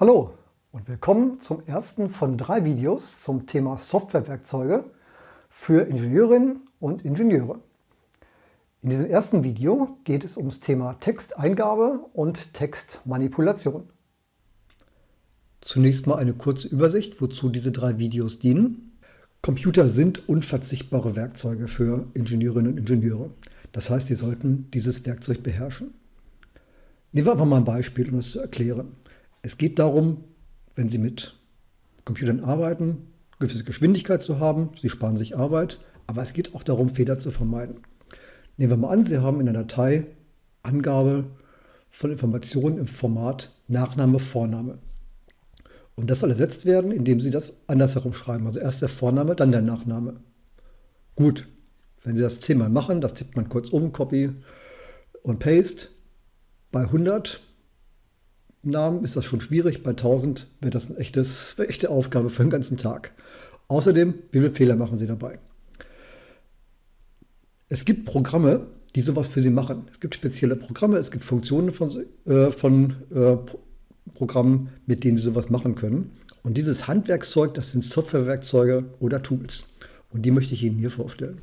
Hallo und willkommen zum ersten von drei Videos zum Thema Softwarewerkzeuge für Ingenieurinnen und Ingenieure. In diesem ersten Video geht es ums Thema Texteingabe und Textmanipulation. Zunächst mal eine kurze Übersicht, wozu diese drei Videos dienen. Computer sind unverzichtbare Werkzeuge für Ingenieurinnen und Ingenieure. Das heißt, sie sollten dieses Werkzeug beherrschen. Nehmen wir einfach mal ein Beispiel, um es zu erklären. Es geht darum, wenn Sie mit Computern arbeiten, gewisse Geschwindigkeit zu haben. Sie sparen sich Arbeit, aber es geht auch darum, Fehler zu vermeiden. Nehmen wir mal an, Sie haben in der Datei Angabe von Informationen im Format Nachname, Vorname. Und das soll ersetzt werden, indem Sie das andersherum schreiben. Also erst der Vorname, dann der Nachname. Gut, wenn Sie das zehnmal machen, das tippt man kurz um, Copy und Paste. Bei 100 Namen ist das schon schwierig, bei 1000 wird das eine, echtes, eine echte Aufgabe für den ganzen Tag. Außerdem, wie viele Fehler machen Sie dabei? Es gibt Programme, die sowas für Sie machen. Es gibt spezielle Programme, es gibt Funktionen von, äh, von äh, Programmen, mit denen Sie sowas machen können. Und dieses Handwerkszeug, das sind Softwarewerkzeuge oder Tools. Und die möchte ich Ihnen hier vorstellen.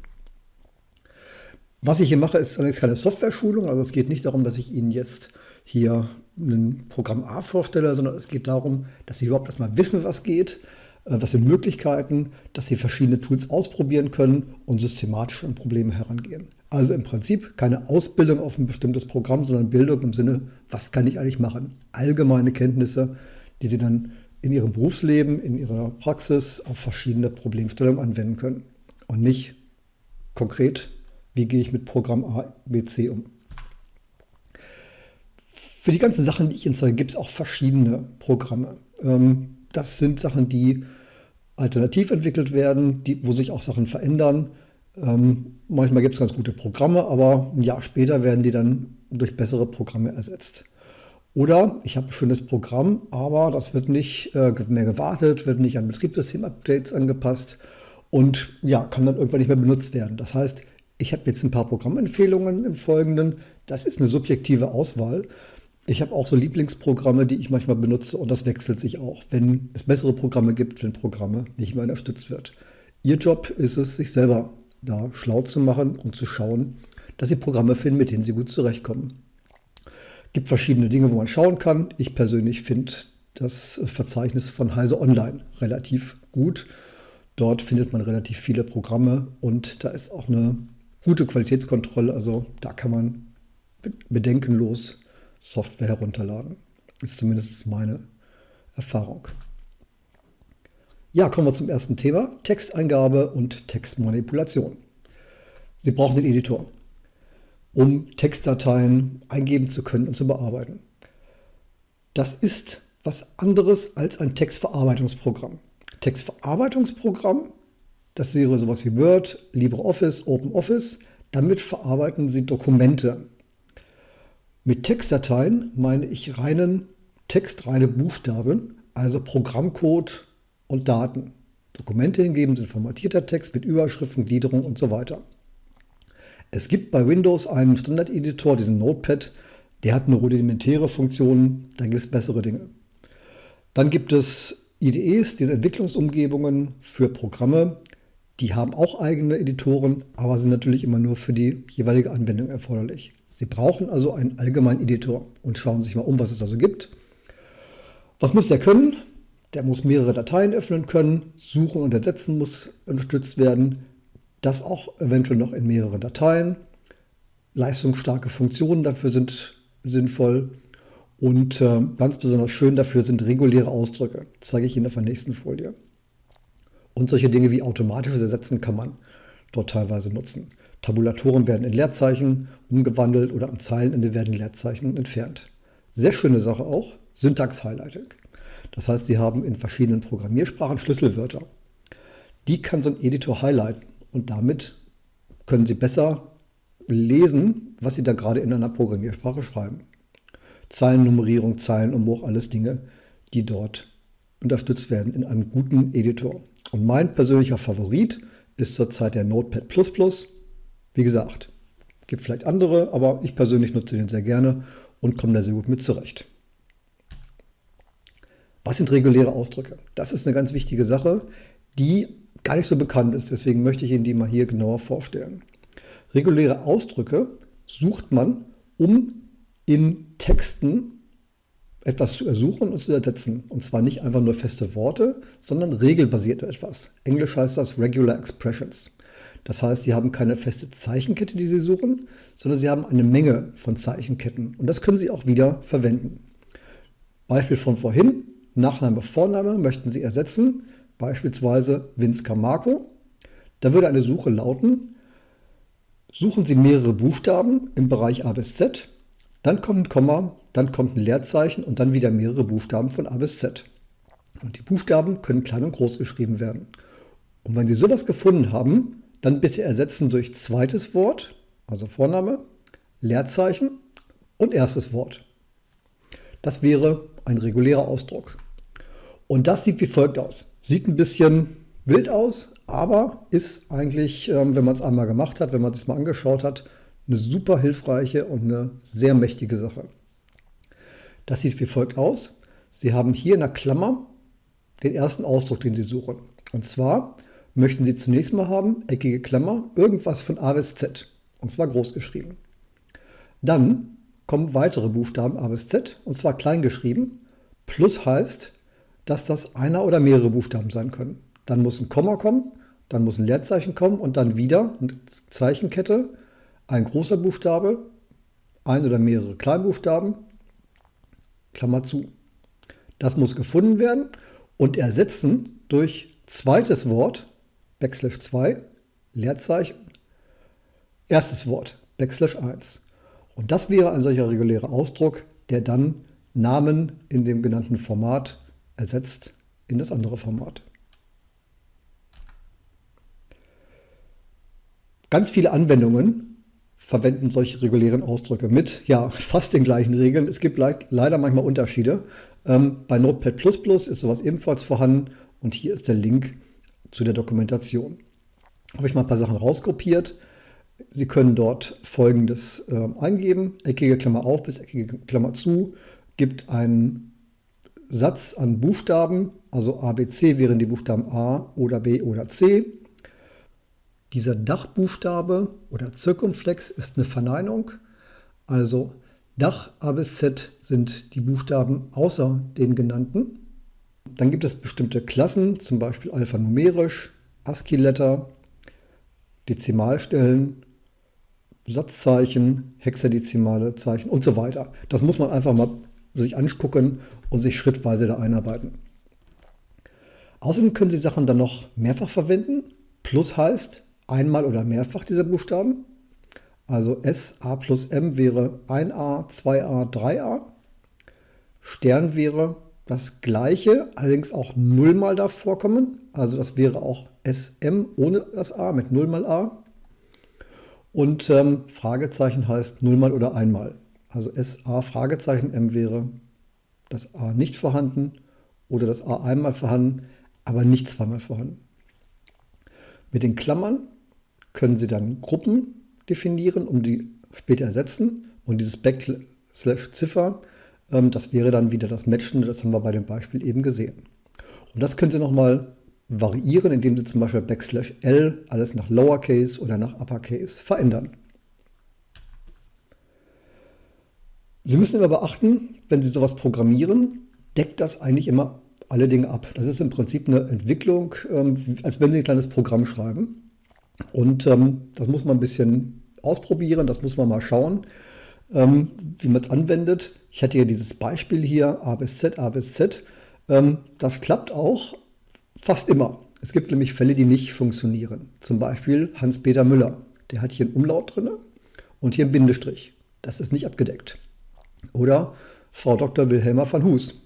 Was ich hier mache, ist allerdings keine Software-Schulung. Also es geht nicht darum, dass ich Ihnen jetzt hier ein Programm A vorstelle, sondern es geht darum, dass Sie überhaupt erstmal wissen, was geht, äh, was sind Möglichkeiten, dass Sie verschiedene Tools ausprobieren können und systematisch an Probleme herangehen. Also im Prinzip keine Ausbildung auf ein bestimmtes Programm, sondern Bildung im Sinne, was kann ich eigentlich machen? Allgemeine Kenntnisse, die Sie dann in Ihrem Berufsleben, in Ihrer Praxis auf verschiedene Problemstellungen anwenden können. Und nicht konkret, wie gehe ich mit Programm A, B, C um. Für die ganzen Sachen, die ich zeige, gibt es auch verschiedene Programme. Ähm, das sind Sachen, die alternativ entwickelt werden, die, wo sich auch Sachen verändern. Ähm, manchmal gibt es ganz gute Programme, aber ein Jahr später werden die dann durch bessere Programme ersetzt. Oder ich habe ein schönes Programm, aber das wird nicht äh, mehr gewartet, wird nicht an Betriebssystem-Updates angepasst und ja, kann dann irgendwann nicht mehr benutzt werden. Das heißt, ich habe jetzt ein paar Programmempfehlungen im Folgenden. Das ist eine subjektive Auswahl. Ich habe auch so Lieblingsprogramme, die ich manchmal benutze und das wechselt sich auch, wenn es bessere Programme gibt, wenn Programme nicht mehr unterstützt wird. Ihr Job ist es, sich selber da schlau zu machen und zu schauen, dass Sie Programme finden, mit denen Sie gut zurechtkommen. Es gibt verschiedene Dinge, wo man schauen kann. Ich persönlich finde das Verzeichnis von Heise Online relativ gut. Dort findet man relativ viele Programme und da ist auch eine gute Qualitätskontrolle. Also da kann man bedenkenlos Software herunterladen. Ist zumindest meine Erfahrung. Ja, kommen wir zum ersten Thema. Texteingabe und Textmanipulation. Sie brauchen den Editor, um Textdateien eingeben zu können und zu bearbeiten. Das ist was anderes als ein Textverarbeitungsprogramm. Textverarbeitungsprogramm, das wäre sowas wie Word, LibreOffice, OpenOffice. Damit verarbeiten Sie Dokumente. Mit Textdateien meine ich reinen Text, reine Buchstaben, also Programmcode und Daten. Dokumente hingeben sind formatierter Text mit Überschriften, Gliederung und so weiter. Es gibt bei Windows einen Standard-Editor, diesen Notepad, der hat eine rudimentäre Funktion, da gibt es bessere Dinge. Dann gibt es IDEs, diese Entwicklungsumgebungen für Programme, die haben auch eigene Editoren, aber sind natürlich immer nur für die jeweilige Anwendung erforderlich. Sie brauchen also einen allgemeinen Editor und schauen sich mal um, was es also gibt. Was muss der können? Der muss mehrere Dateien öffnen können, suchen und ersetzen muss unterstützt werden. Das auch eventuell noch in mehreren Dateien. Leistungsstarke Funktionen dafür sind sinnvoll. Und äh, ganz besonders schön dafür sind reguläre Ausdrücke. Das zeige ich Ihnen auf der nächsten Folie. Und solche Dinge wie automatisches Ersetzen kann man dort teilweise nutzen. Tabulatoren werden in Leerzeichen umgewandelt oder am Zeilenende werden Leerzeichen entfernt. Sehr schöne Sache auch, Syntax-Highlighting. Das heißt, Sie haben in verschiedenen Programmiersprachen Schlüsselwörter. Die kann so ein Editor highlighten und damit können Sie besser lesen, was Sie da gerade in einer Programmiersprache schreiben. Zeilennummerierung, Zeilenumbruch, alles Dinge, die dort unterstützt werden in einem guten Editor. Und mein persönlicher Favorit ist zurzeit der Notepad++. Wie gesagt, gibt vielleicht andere, aber ich persönlich nutze den sehr gerne und komme da sehr gut mit zurecht. Was sind reguläre Ausdrücke? Das ist eine ganz wichtige Sache, die gar nicht so bekannt ist. Deswegen möchte ich Ihnen die mal hier genauer vorstellen. Reguläre Ausdrücke sucht man, um in Texten etwas zu ersuchen und zu ersetzen. Und zwar nicht einfach nur feste Worte, sondern regelbasiert etwas. Englisch heißt das Regular Expressions. Das heißt, Sie haben keine feste Zeichenkette, die Sie suchen, sondern Sie haben eine Menge von Zeichenketten. Und das können Sie auch wieder verwenden. Beispiel von vorhin, Nachname, Vorname möchten Sie ersetzen, beispielsweise Vince Camargo. Da würde eine Suche lauten, suchen Sie mehrere Buchstaben im Bereich A bis Z, dann kommt ein Komma, dann kommt ein Leerzeichen und dann wieder mehrere Buchstaben von A bis Z. Und die Buchstaben können klein und groß geschrieben werden. Und wenn Sie sowas gefunden haben, dann bitte ersetzen durch zweites Wort, also Vorname, Leerzeichen und erstes Wort. Das wäre ein regulärer Ausdruck. Und das sieht wie folgt aus. Sieht ein bisschen wild aus, aber ist eigentlich, ähm, wenn man es einmal gemacht hat, wenn man es mal angeschaut hat, eine super hilfreiche und eine sehr mächtige Sache. Das sieht wie folgt aus. Sie haben hier in der Klammer den ersten Ausdruck, den Sie suchen. Und zwar möchten Sie zunächst mal haben, eckige Klammer, irgendwas von A bis Z. Und zwar groß geschrieben. Dann kommen weitere Buchstaben A bis Z, und zwar klein geschrieben. Plus heißt, dass das einer oder mehrere Buchstaben sein können. Dann muss ein Komma kommen, dann muss ein Leerzeichen kommen und dann wieder eine Zeichenkette, ein großer Buchstabe, ein oder mehrere Kleinbuchstaben, Klammer zu. Das muss gefunden werden und ersetzen durch zweites Wort, Backslash 2, Leerzeichen, erstes Wort, Backslash 1. Und das wäre ein solcher regulärer Ausdruck, der dann Namen in dem genannten Format ersetzt in das andere Format. Ganz viele Anwendungen verwenden solche regulären Ausdrücke mit, ja, fast den gleichen Regeln. Es gibt le leider manchmal Unterschiede. Ähm, bei Notepad++ ist sowas ebenfalls vorhanden und hier ist der Link zu der Dokumentation. Habe ich mal ein paar Sachen rauskopiert. Sie können dort folgendes äh, eingeben, eckige Klammer auf bis eckige Klammer zu, gibt einen Satz an Buchstaben, also ABC wären die Buchstaben A oder B oder C. Dieser Dachbuchstabe oder Zirkumflex ist eine Verneinung, also Dach A bis Z sind die Buchstaben außer den genannten. Dann gibt es bestimmte Klassen, zum Beispiel alphanumerisch, ASCII-Letter, Dezimalstellen, Satzzeichen, hexadezimale Zeichen und so weiter. Das muss man einfach mal sich angucken und sich schrittweise da einarbeiten. Außerdem können Sie Sachen dann noch mehrfach verwenden. Plus heißt einmal oder mehrfach dieser Buchstaben. Also S, A plus M wäre 1a, 2a, 3a. Stern wäre das gleiche, allerdings auch nullmal davor kommen. Also das wäre auch SM ohne das A mit null mal A. Und ähm, Fragezeichen heißt nullmal oder einmal. Also SA Fragezeichen M wäre das A nicht vorhanden oder das A einmal vorhanden, aber nicht zweimal vorhanden. Mit den Klammern können Sie dann Gruppen definieren, um die später ersetzen. Und dieses Backslash Ziffer das wäre dann wieder das Matchende, das haben wir bei dem Beispiel eben gesehen. Und das können Sie nochmal variieren, indem Sie zum Beispiel Backslash L alles nach Lowercase oder nach Uppercase verändern. Sie müssen immer beachten, wenn Sie sowas programmieren, deckt das eigentlich immer alle Dinge ab. Das ist im Prinzip eine Entwicklung, ähm, als wenn Sie ein kleines Programm schreiben. Und ähm, das muss man ein bisschen ausprobieren, das muss man mal schauen, wie man es anwendet. Ich hatte ja dieses Beispiel hier, A bis Z, A bis Z. Ähm, das klappt auch fast immer. Es gibt nämlich Fälle, die nicht funktionieren. Zum Beispiel Hans-Peter Müller. Der hat hier einen Umlaut drin und hier einen Bindestrich. Das ist nicht abgedeckt. Oder Frau Dr. Wilhelma van Hus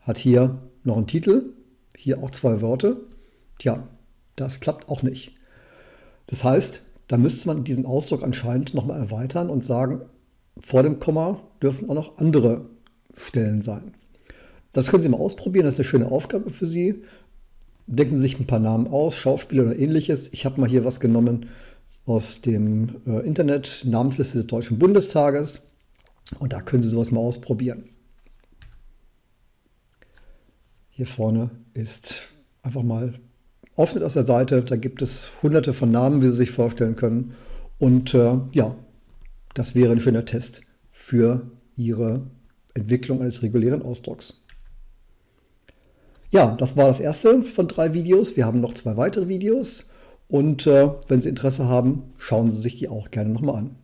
hat hier noch einen Titel, hier auch zwei Worte. Tja, das klappt auch nicht. Das heißt, da müsste man diesen Ausdruck anscheinend nochmal erweitern und sagen, vor dem Komma dürfen auch noch andere Stellen sein. Das können Sie mal ausprobieren, das ist eine schöne Aufgabe für Sie. Denken Sie sich ein paar Namen aus, Schauspieler oder ähnliches. Ich habe mal hier was genommen aus dem äh, Internet, Namensliste des Deutschen Bundestages. Und da können Sie sowas mal ausprobieren. Hier vorne ist einfach mal Aufschnitt aus der Seite. Da gibt es hunderte von Namen, wie Sie sich vorstellen können. Und äh, ja, das wäre ein schöner Test für Ihre Entwicklung eines regulären Ausdrucks. Ja, das war das erste von drei Videos. Wir haben noch zwei weitere Videos und äh, wenn Sie Interesse haben, schauen Sie sich die auch gerne nochmal an.